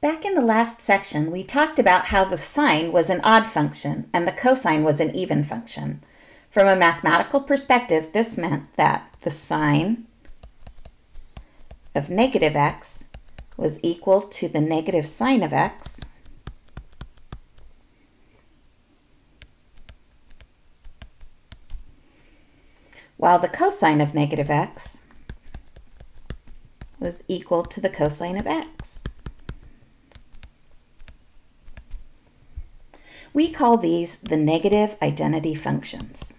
Back in the last section, we talked about how the sine was an odd function and the cosine was an even function. From a mathematical perspective, this meant that the sine of negative x was equal to the negative sine of x while the cosine of negative x was equal to the cosine of x. We call these the negative identity functions.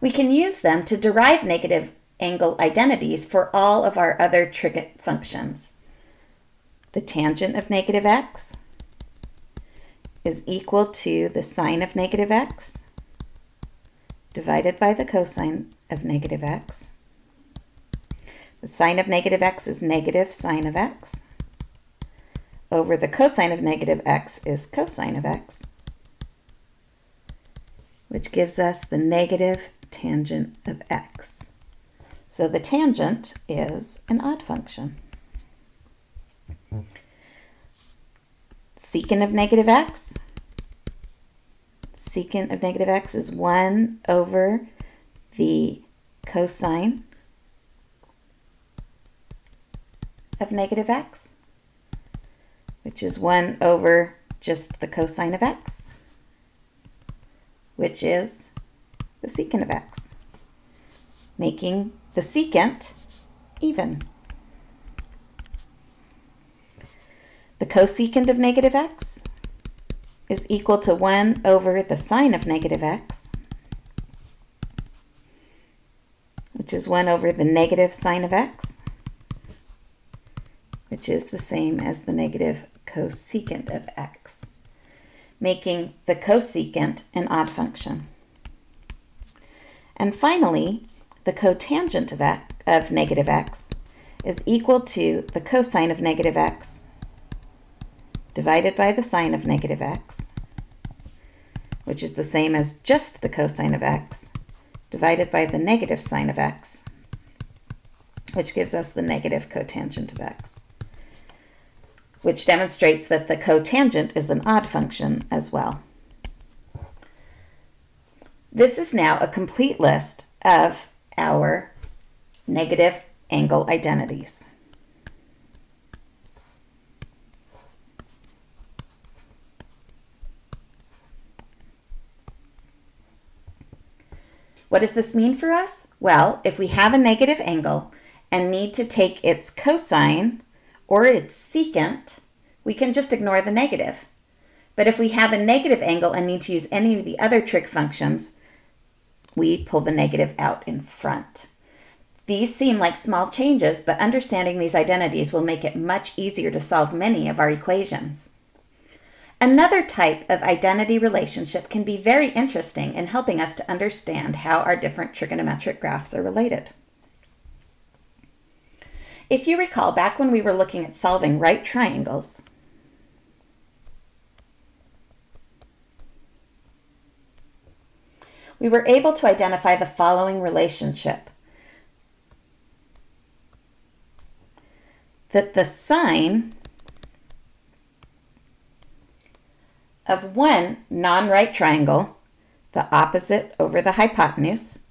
We can use them to derive negative angle identities for all of our other trig functions. The tangent of negative x is equal to the sine of negative x divided by the cosine of negative x. The sine of negative x is negative sine of x over the cosine of negative x is cosine of x, which gives us the negative tangent of x. So the tangent is an odd function. Secant of negative x. Secant of negative x is 1 over the cosine of negative x, which is 1 over just the cosine of x, which is the secant of x, making the secant even. The cosecant of negative x is equal to 1 over the sine of negative x, which is 1 over the negative sine of x, which is the same as the negative cosecant of x, making the cosecant an odd function. And finally, the cotangent of, x, of negative x is equal to the cosine of negative x divided by the sine of negative x, which is the same as just the cosine of x, divided by the negative sine of x, which gives us the negative cotangent of x, which demonstrates that the cotangent is an odd function as well. This is now a complete list of our negative angle identities. What does this mean for us? Well, if we have a negative angle and need to take its cosine or its secant, we can just ignore the negative. But if we have a negative angle and need to use any of the other trig functions, we pull the negative out in front. These seem like small changes, but understanding these identities will make it much easier to solve many of our equations. Another type of identity relationship can be very interesting in helping us to understand how our different trigonometric graphs are related. If you recall, back when we were looking at solving right triangles, we were able to identify the following relationship. That the sine of one non-right triangle, the opposite over the hypotenuse,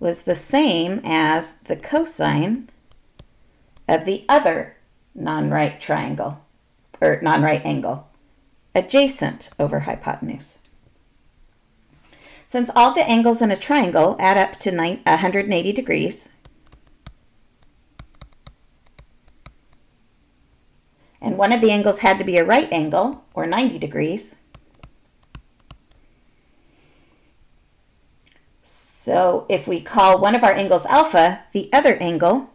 was the same as the cosine of the other non-right triangle, or non-right angle, adjacent over hypotenuse. Since all the angles in a triangle add up to 180 degrees, and one of the angles had to be a right angle, or 90 degrees, so if we call one of our angles alpha, the other angle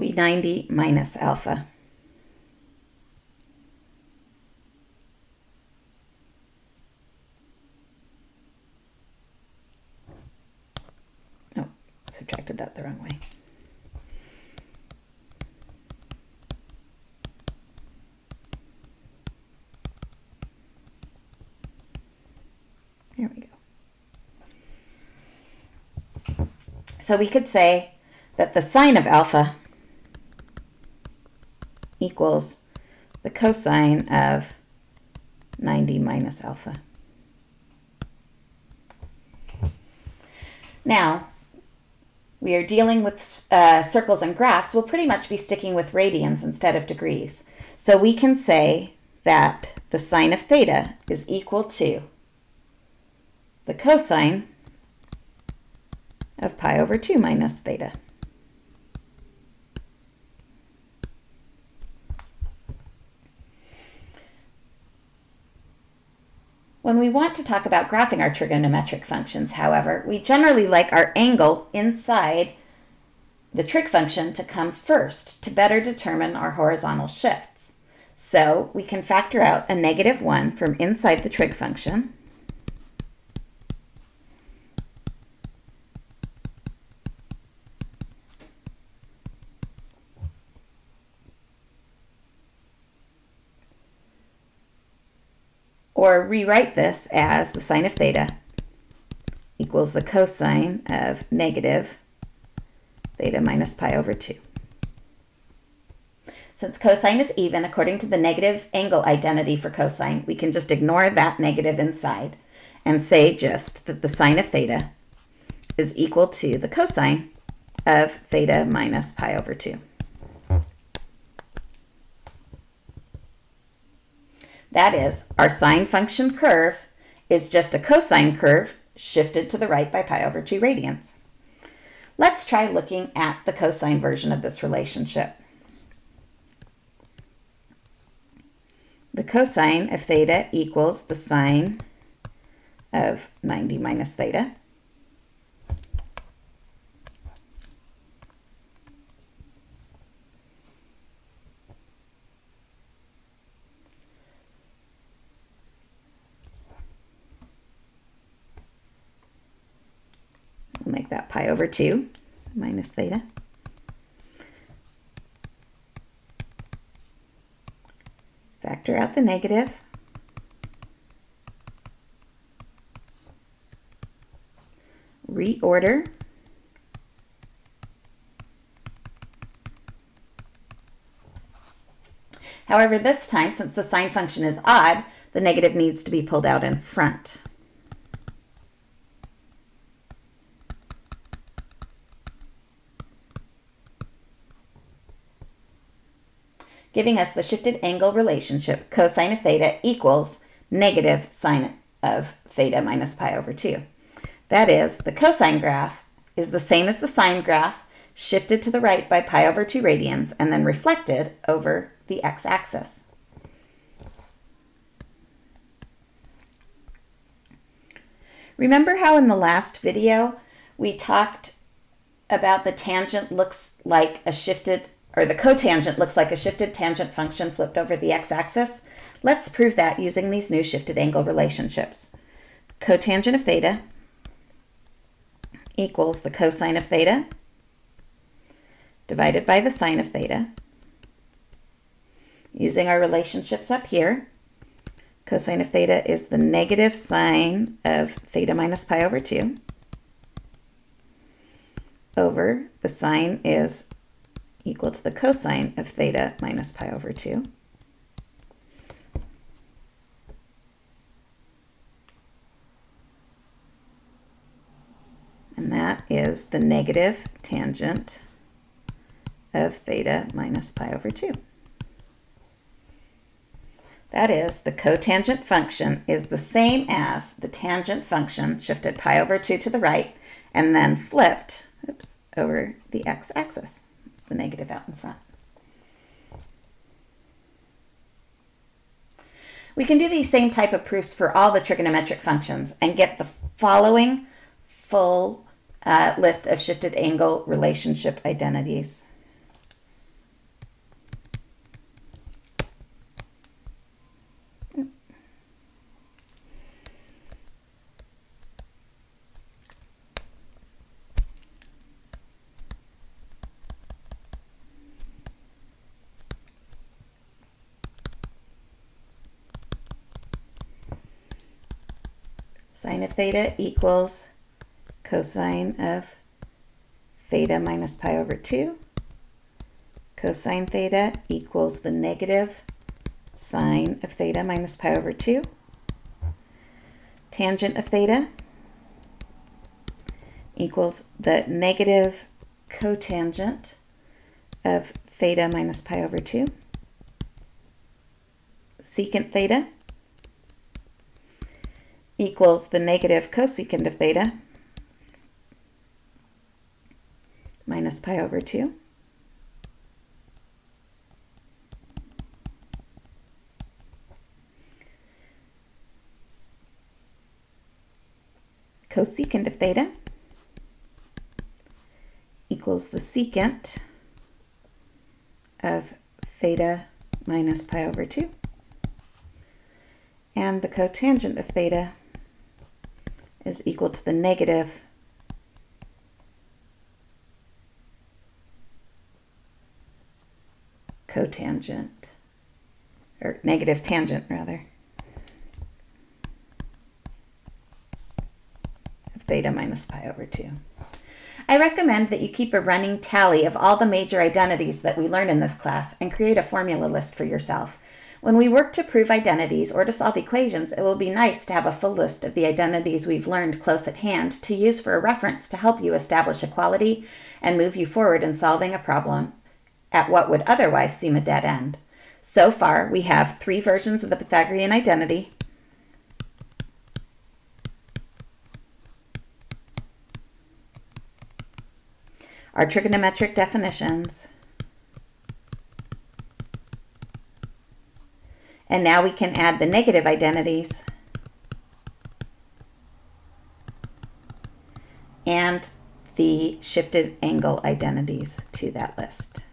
be 90 minus alpha. Oh, subtracted that the wrong way. There we go. So we could say that the sine of alpha equals the cosine of 90 minus alpha. Now, we are dealing with uh, circles and graphs, we'll pretty much be sticking with radians instead of degrees. So we can say that the sine of theta is equal to the cosine of pi over 2 minus theta. When we want to talk about graphing our trigonometric functions, however, we generally like our angle inside the trig function to come first to better determine our horizontal shifts. So we can factor out a negative 1 from inside the trig function. Or rewrite this as the sine of theta equals the cosine of negative theta minus pi over 2. Since cosine is even, according to the negative angle identity for cosine, we can just ignore that negative inside and say just that the sine of theta is equal to the cosine of theta minus pi over 2. That is, our sine function curve is just a cosine curve shifted to the right by pi over 2 radians. Let's try looking at the cosine version of this relationship. The cosine of theta equals the sine of 90 minus theta. We'll make that pi over 2 minus theta. Factor out the negative. Reorder. However, this time, since the sine function is odd, the negative needs to be pulled out in front. Giving us the shifted angle relationship cosine of theta equals negative sine of theta minus pi over 2. That is, the cosine graph is the same as the sine graph, shifted to the right by pi over 2 radians, and then reflected over the x-axis. Remember how in the last video we talked about the tangent looks like a shifted or the cotangent looks like a shifted tangent function flipped over the x-axis. Let's prove that using these new shifted angle relationships. Cotangent of theta equals the cosine of theta divided by the sine of theta. Using our relationships up here, cosine of theta is the negative sine of theta minus pi over 2 over the sine is equal to the cosine of theta minus pi over 2. And that is the negative tangent of theta minus pi over 2. That is, the cotangent function is the same as the tangent function shifted pi over 2 to the right and then flipped oops, over the x-axis the negative out in front. We can do these same type of proofs for all the trigonometric functions and get the following full uh, list of shifted angle relationship identities. Sine of theta equals cosine of theta minus pi over 2. Cosine theta equals the negative sine of theta minus pi over 2. Tangent of theta equals the negative cotangent of theta minus pi over 2. Secant theta equals the negative cosecant of theta minus pi over 2. Cosecant of theta equals the secant of theta minus pi over 2. And the cotangent of theta is equal to the negative cotangent, or negative tangent rather, of theta minus pi over 2. I recommend that you keep a running tally of all the major identities that we learn in this class and create a formula list for yourself. When we work to prove identities or to solve equations, it will be nice to have a full list of the identities we've learned close at hand to use for a reference to help you establish equality and move you forward in solving a problem at what would otherwise seem a dead end. So far, we have three versions of the Pythagorean identity, our trigonometric definitions, and now we can add the negative identities and the shifted angle identities to that list.